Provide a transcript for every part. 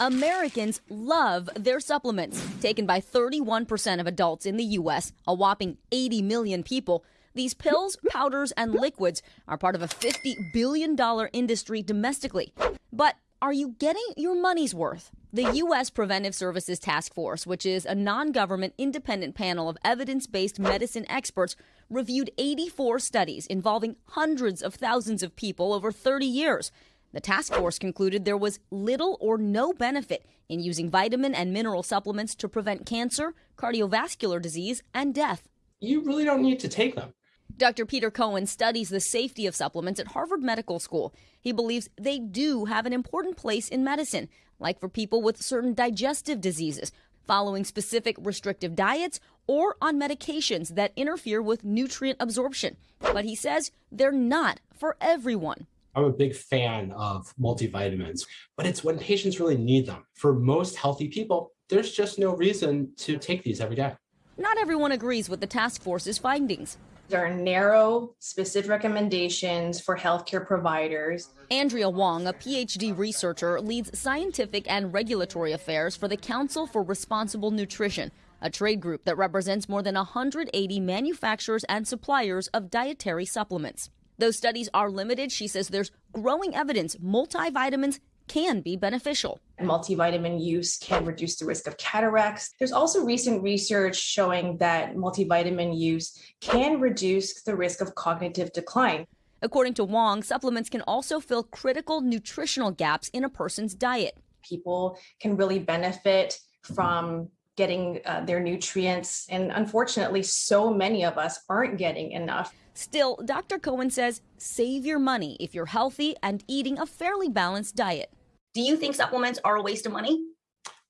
Americans love their supplements. Taken by 31% of adults in the U.S., a whopping 80 million people, these pills, powders, and liquids are part of a $50 billion industry domestically. But are you getting your money's worth? The U.S. Preventive Services Task Force, which is a non government independent panel of evidence based medicine experts, reviewed 84 studies involving hundreds of thousands of people over 30 years. The task force concluded there was little or no benefit in using vitamin and mineral supplements to prevent cancer, cardiovascular disease, and death. You really don't need to take them. Dr. Peter Cohen studies the safety of supplements at Harvard Medical School. He believes they do have an important place in medicine, like for people with certain digestive diseases, following specific restrictive diets, or on medications that interfere with nutrient absorption. But he says they're not for everyone. I'm a big fan of multivitamins, but it's when patients really need them. For most healthy people, there's just no reason to take these every day. Not everyone agrees with the task force's findings. There are narrow, specific recommendations for healthcare providers. Andrea Wong, a PhD researcher, leads scientific and regulatory affairs for the Council for Responsible Nutrition, a trade group that represents more than 180 manufacturers and suppliers of dietary supplements. Though studies are limited, she says there's growing evidence multivitamins can be beneficial. Multivitamin use can reduce the risk of cataracts. There's also recent research showing that multivitamin use can reduce the risk of cognitive decline. According to Wong, supplements can also fill critical nutritional gaps in a person's diet. People can really benefit from getting uh, their nutrients. And unfortunately, so many of us aren't getting enough. Still, Dr. Cohen says save your money if you're healthy and eating a fairly balanced diet. Do you think supplements are a waste of money?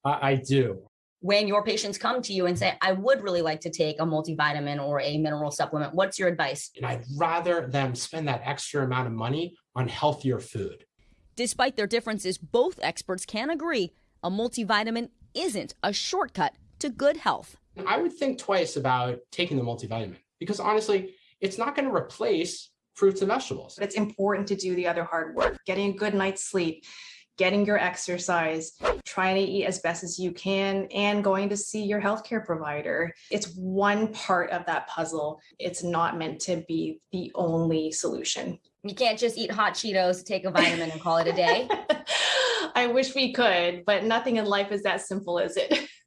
Uh, I do. When your patients come to you and say, I would really like to take a multivitamin or a mineral supplement, what's your advice? And I'd rather them spend that extra amount of money on healthier food. Despite their differences, both experts can agree a multivitamin isn't a shortcut to good health. I would think twice about taking the multivitamin because honestly, it's not going to replace fruits and vegetables. It's important to do the other hard work, getting a good night's sleep, getting your exercise, trying to eat as best as you can, and going to see your healthcare provider. It's one part of that puzzle. It's not meant to be the only solution. You can't just eat hot Cheetos, take a vitamin, and call it a day. I wish we could, but nothing in life is that simple, is it?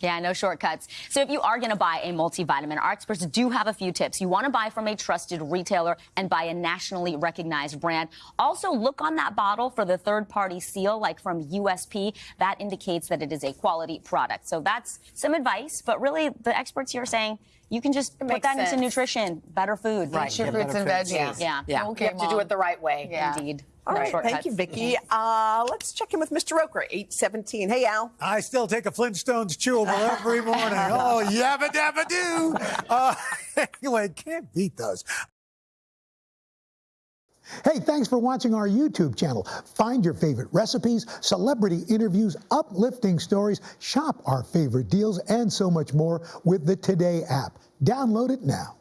Yeah, no shortcuts. So if you are going to buy a multivitamin, our experts do have a few tips. You want to buy from a trusted retailer and buy a nationally recognized brand. Also, look on that bottle for the third-party seal, like from USP. That indicates that it is a quality product. So that's some advice, but really the experts here are saying you can just put that sense. into nutrition, better food. Right. Eat your fruits and veggies. Yeah. Yeah. yeah. Okay, you have Mom. to do it the right way. Yeah. Indeed. All right, thank you, Vicky. Uh, let's check in with Mr. Roker, 817. Hey, Al. I still take a Flintstones chewable every morning. oh, yabba dabba doo. Uh, anyway, can't beat those. Hey, thanks for watching our YouTube channel. Find your favorite recipes, celebrity interviews, uplifting stories, shop our favorite deals, and so much more with the Today app. Download it now.